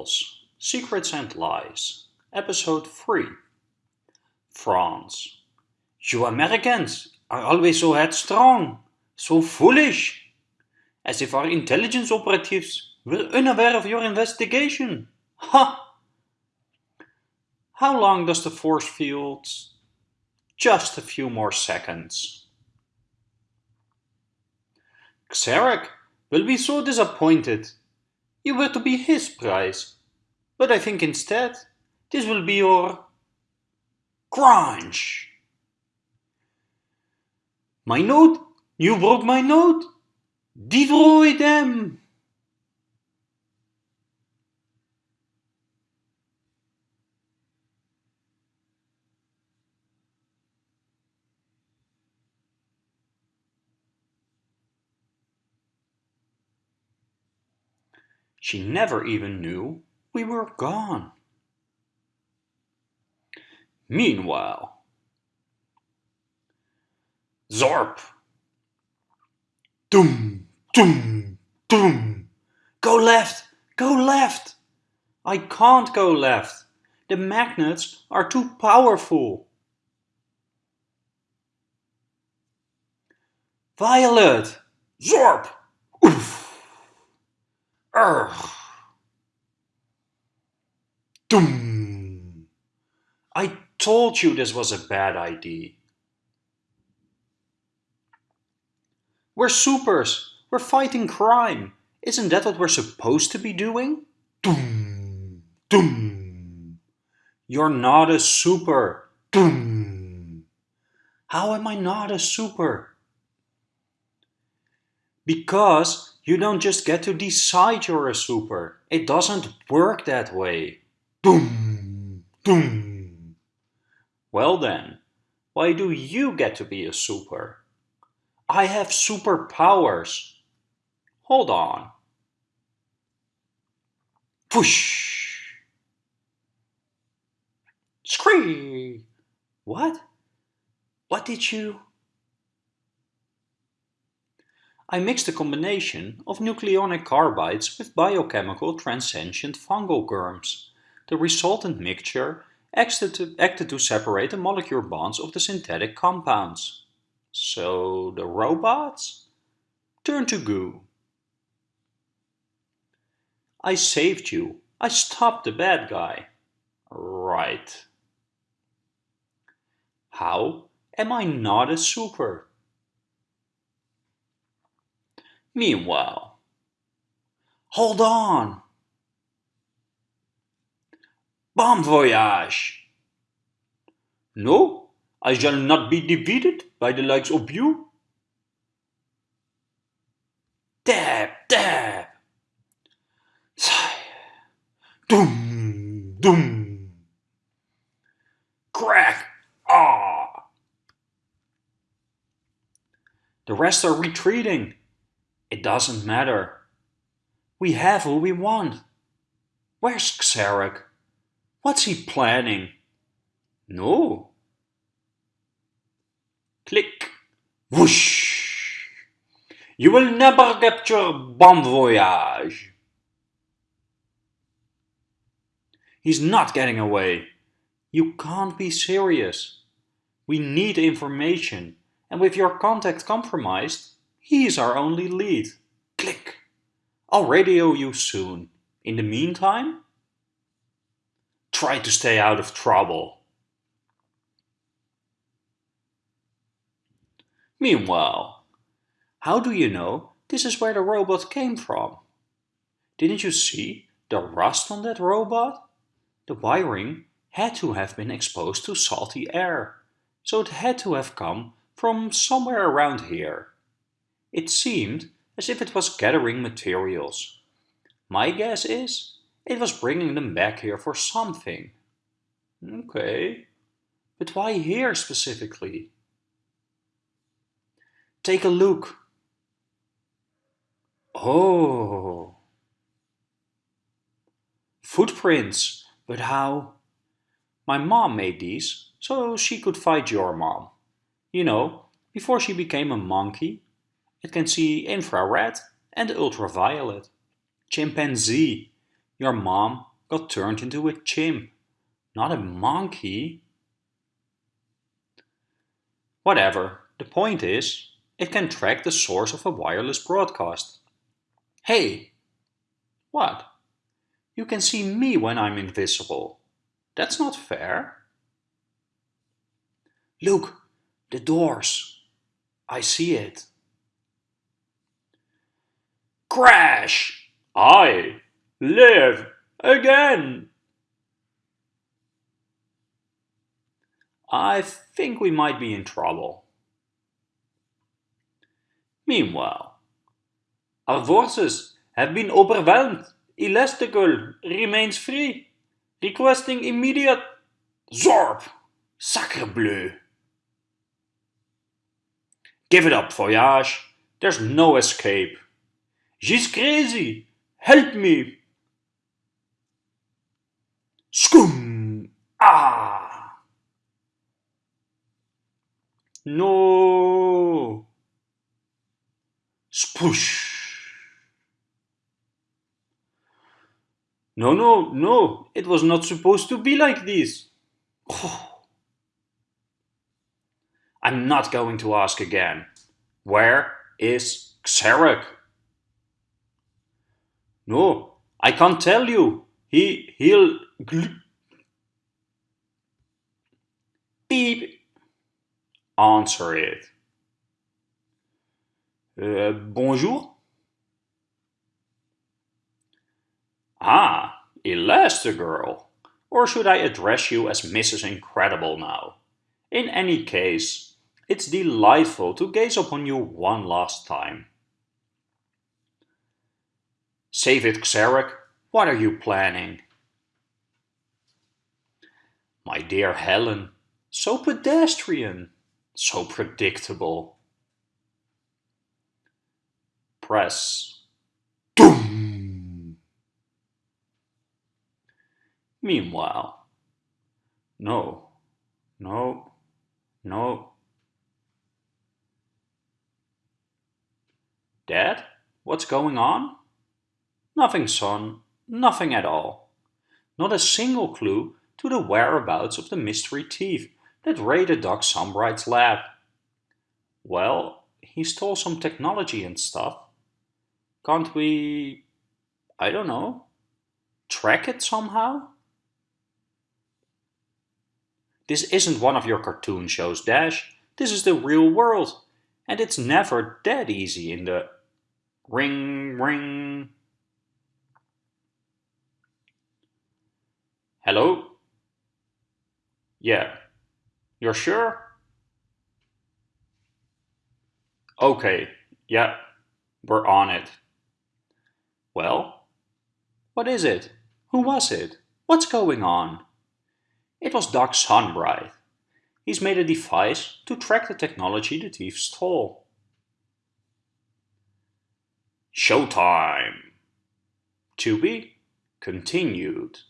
Tales, Secrets and Lies, Episode 3 France You Americans are always so headstrong, so foolish, as if our intelligence operatives were unaware of your investigation. Ha! How long does the force field? Just a few more seconds. Xerek will be so disappointed. You were to be his prize. But I think instead, this will be your... Crunch! My note? You broke my note? Destroy them! She never even knew we were gone. Meanwhile, Zorp! Doom, doom, doom! Go left! Go left! I can't go left. The magnets are too powerful. Violet! Zorp! Urgh! Doom! I told you this was a bad idea. We're supers. We're fighting crime. Isn't that what we're supposed to be doing? Doom! Doom! You're not a super. Doom! How am I not a super? Because you don't just get to decide you're a super. It doesn't work that way. Doom! Doom! Well then, why do you get to be a super? I have superpowers. Hold on. Push! Scree! What? What did you... I mixed a combination of nucleonic carbides with biochemical transcendent fungal germs. The resultant mixture acted to, acted to separate the molecular bonds of the synthetic compounds. So the robots turned to goo. I saved you. I stopped the bad guy. Right. How am I not a super? Meanwhile, hold on. Bon voyage. No, I shall not be defeated by the likes of you. Dab, dab. Sigh. Doom, doom. Crack. Ah. The rest are retreating. It doesn't matter. We have who we want. Where's Xerek? What's he planning? No, Click. Whoosh. You will never capture Bomb Voyage. He's not getting away. You can't be serious. We need information, and with your contact compromised, he's our only lead. Click. I'll radio you soon. In the meantime, try to stay out of trouble. Meanwhile, how do you know this is where the robot came from? Didn't you see the rust on that robot? The wiring had to have been exposed to salty air, so it had to have come from somewhere around here. It seemed as if it was gathering materials. My guess is it was bringing them back here for something. Okay, but why here specifically? Take a look. Oh. Footprints. But how? My mom made these, so she could fight your mom. You know, before she became a monkey. It can see infrared and ultraviolet. Chimpanzee. Your mom got turned into a chimp, not a monkey. Whatever, the point is, it can track the source of a wireless broadcast. Hey! What? You can see me when I'm invisible. That's not fair. Look, the doors. I see it. Crash! I live again! I think we might be in trouble. Meanwhile, our forces have been overwhelmed. Elastigirl remains free, requesting immediate Zorb! Sacre bleu! Give it up, Voyage. There's no escape. She's crazy. Help me. Scoom! Ah! No! Spoosh! No, no, no, it was not supposed to be like this. I'm not going to ask again. Where is Xerek? No, I can't tell you. He, he'll... Beep. Answer it. Uh, bonjour? Ah, Elastigirl. Or should I address you as Mrs. Incredible now? In any case, it's delightful to gaze upon you one last time. Save it, Xerek. What are you planning? My dear Helen, so pedestrian, so predictable. Press. Doom! Meanwhile, no, no, no. Dad, what's going on? Nothing, son, nothing at all. Not a single clue to the whereabouts of the mystery thief that raided Doc Sunbright's lab. Well, he stole some technology and stuff. Can't we, I don't know, track it somehow? This isn't one of your cartoon shows, Dash. This is the real world. And it's never that easy in the... Ring, ring. Hello? Yeah. You're sure? Okay, yeah, we're on it. Well, what is it? Who was it? What's going on? It was Doc Sunbright. He's made a device to track the technology the thief stole. Showtime! To be continued.